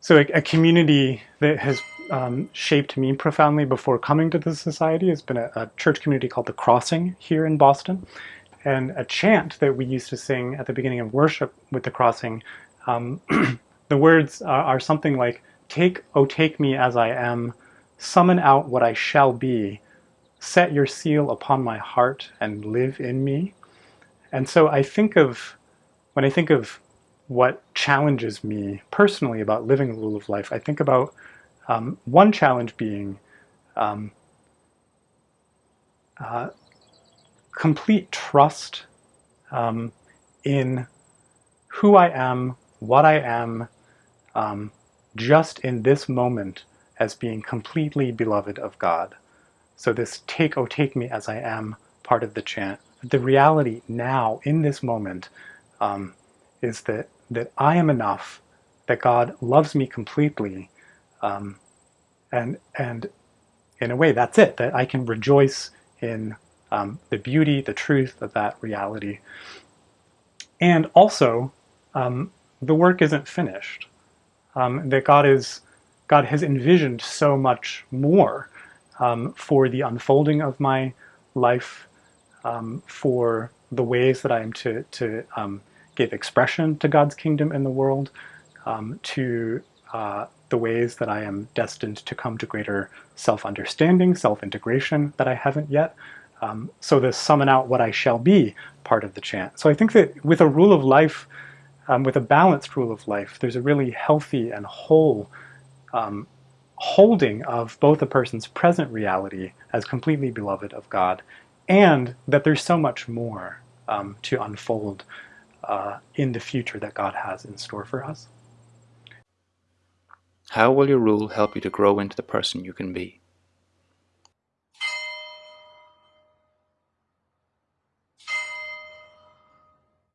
so a, a, community that has um, shaped me profoundly before coming to the society has been a, a, church community called The Crossing here in Boston. And a chant that we used to sing at the beginning of worship with The Crossing, um, the words are, are something like, Take, oh take me as I am, summon out what I shall be, set your seal upon my heart and live in me. And so I think of, when I think of what challenges me personally about living the rule of life, I think about um, one challenge being um, uh, complete trust um, in who I am, what I am, um, just in this moment as being completely beloved of God. So this take, oh take me as I am part of the chant. The reality now, in this moment, um, is that, that I am enough, that God loves me completely, um, and, and in a way that's it, that I can rejoice in um, the beauty, the truth of that reality. And also, um, the work isn't finished. Um, that God is, God has envisioned so much more um, for the unfolding of my life, um, for the ways that I am to, to give expression to God's kingdom in the world, um, to uh, the ways that I am destined to come to greater self-understanding, self-integration that I haven't yet. Um, so this summon out what I shall be part of the chant. So I think that with a rule of life, um, with a balanced rule of life, there's a really healthy and whole um, holding of both a person's present reality as completely beloved of God and that there's so much more um, to unfold uh, in the future that God has in store for us. How will your rule help you to grow into the person you can be?